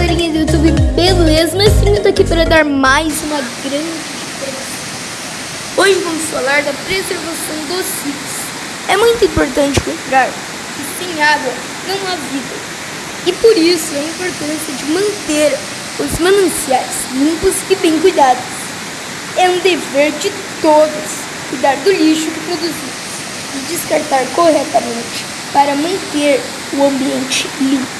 galerinha do YouTube, beleza? Mestrinho tá aqui para dar mais uma grande informação. Hoje vamos falar da preservação dos rios. É muito importante lembrar que sem água não há vida. E por isso a importância de manter os mananciais limpos e bem cuidados. É um dever de todos cuidar do lixo que produzimos e descartar corretamente para manter o ambiente limpo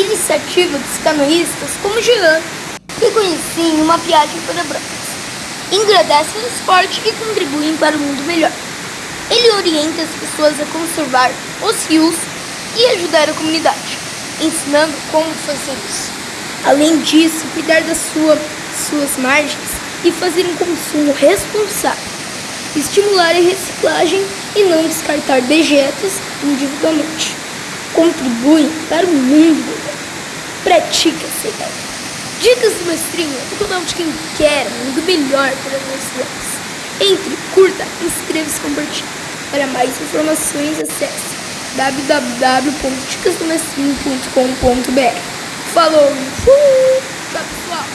iniciativa dos canoístas como Jean, que conheciam uma viagem para Brancos. Engrandecem o esporte e contribuem para um mundo melhor. Ele orienta as pessoas a conservar os rios e ajudar a comunidade, ensinando como fazer isso. Além disso, cuidar das sua, suas margens e fazer um consumo responsável. Estimular a reciclagem e não descartar dejetos individualmente. Contribuem para o mundo pratica essa ideia. Dicas do mestrinho, o canal de quem quer mundo melhor para crianças. Entre, curta, inscreva-se e compartilhe. Para mais informações, acesse www.dicasdomestrinho.com.br Falou! Tchau, pessoal!